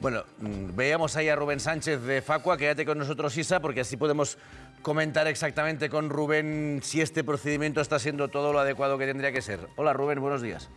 Bueno, mm, veíamos ahí a Rubén Sánchez de Facua, quédate con nosotros Isa, porque así podemos comentar exactamente con Rubén si este procedimiento está siendo todo lo adecuado que tendría que ser. Hola Rubén, buenos días.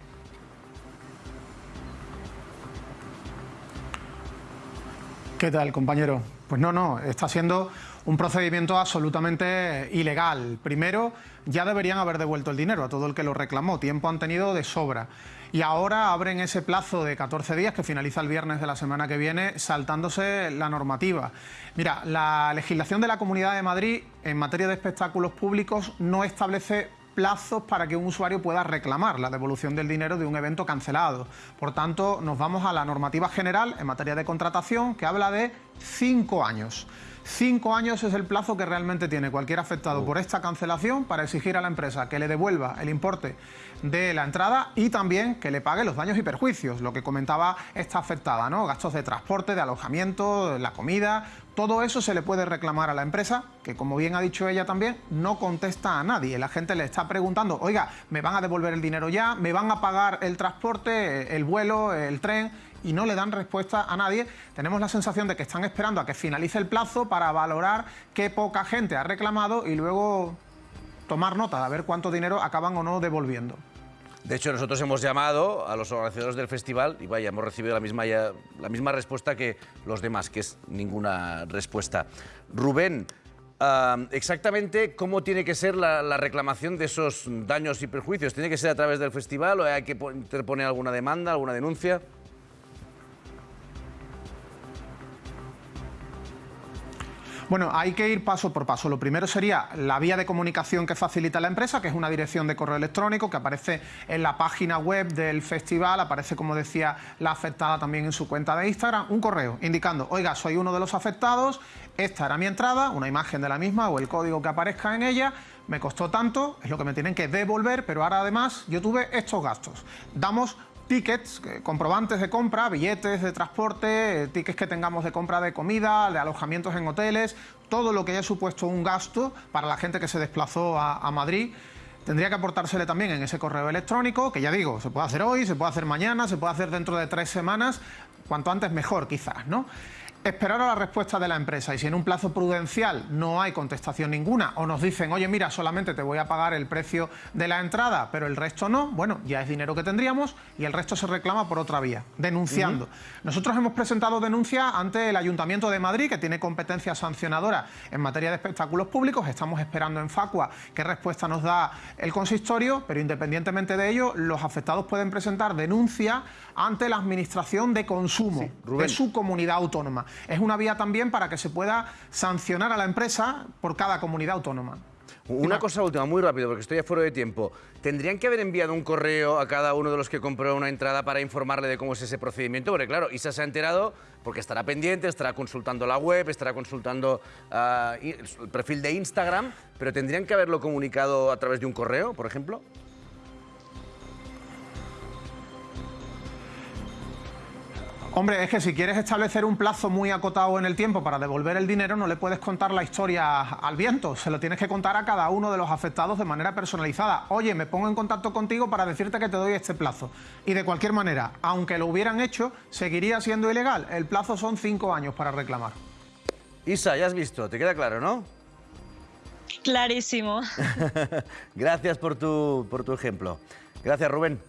¿Qué tal, compañero? Pues no, no, está siendo un procedimiento absolutamente ilegal. Primero, ya deberían haber devuelto el dinero a todo el que lo reclamó, tiempo han tenido de sobra. Y ahora abren ese plazo de 14 días que finaliza el viernes de la semana que viene, saltándose la normativa. Mira, la legislación de la Comunidad de Madrid en materia de espectáculos públicos no establece plazos para que un usuario pueda reclamar la devolución del dinero de un evento cancelado. Por tanto, nos vamos a la normativa general en materia de contratación que habla de cinco años. Cinco años es el plazo que realmente tiene cualquier afectado por esta cancelación para exigir a la empresa que le devuelva el importe de la entrada y también que le pague los daños y perjuicios, lo que comentaba esta afectada, ¿no? Gastos de transporte, de alojamiento, la comida, todo eso se le puede reclamar a la empresa, que como bien ha dicho ella también, no contesta a nadie. La gente le está preguntando, oiga, ¿me van a devolver el dinero ya? ¿Me van a pagar el transporte, el vuelo, el tren? Y no le dan respuesta a nadie, tenemos la sensación de que están esperando a que finalice el plazo para valorar qué poca gente ha reclamado y luego tomar nota de ver cuánto dinero acaban o no devolviendo. De hecho, nosotros hemos llamado a los organizadores del festival y vaya, hemos recibido la misma, respuesta que los demás, que es ninguna respuesta. Rubén, exactamente cómo tiene que ser la, reclamación de esos daños y perjuicios. ¿Tiene que ser a través del festival o hay que interponer alguna demanda, alguna denuncia? Bueno, hay que ir paso por paso. Lo primero sería la vía de comunicación que facilita la empresa, que es una dirección de correo electrónico que aparece en la página web del festival, aparece, como decía, la afectada también en su cuenta de Instagram, un correo indicando, oiga, soy uno de los afectados, esta era mi entrada, una imagen de la misma o el código que aparezca en ella, me costó tanto, es lo que me tienen que devolver, pero ahora además yo tuve estos gastos. Damos tickets, comprobantes de compra, billetes de transporte, tickets que tengamos de compra de comida, de alojamientos en hoteles, todo lo que haya supuesto un gasto para la gente que se desplazó a, a Madrid tendría que aportársele también en ese correo electrónico, que ya digo, se puede hacer hoy, se puede hacer mañana, se puede hacer dentro de tres semanas, cuanto antes mejor quizás, ¿no? Esperar a la respuesta de la empresa. Y si en un plazo prudencial no hay contestación ninguna o nos dicen, oye, mira, solamente te voy a pagar el precio de la entrada, pero el resto no, bueno, ya es dinero que tendríamos y el resto se reclama por otra vía, denunciando. Nosotros hemos presentado denuncia ante el Ayuntamiento de Madrid, que tiene competencia sancionadora en materia de espectáculos públicos, estamos esperando en Facua qué respuesta nos da el consistorio, pero independientemente de ello, los afectados pueden presentar denuncia ante la Administración de Consumo de su comunidad autónoma es una vía también para que se pueda sancionar a la empresa por cada comunidad autónoma. Una cosa última, muy rápido, porque estoy a fuera de tiempo. ¿Tendrían que haber enviado un correo a cada uno de los que compró una entrada para informarle de cómo es ese procedimiento? Porque claro, Isa se ha enterado porque estará pendiente, estará consultando la web, estará consultando ah, el perfil de Instagram, pero ¿tendrían que haberlo comunicado a través de un correo, por ejemplo? Hombre, es que si quieres establecer un plazo muy acotado en el tiempo para devolver el dinero, no le puedes contar la historia al viento, se lo tienes que contar a cada uno de los afectados de manera personalizada. Oye, me pongo en contacto contigo para decirte que te doy este plazo. Y de cualquier manera, aunque lo hubieran hecho, seguiría siendo ilegal. El plazo son cinco años para reclamar. Isa, ya has visto, te queda claro, ¿no? Clarísimo. Gracias por tu, por tu ejemplo. Gracias, Rubén.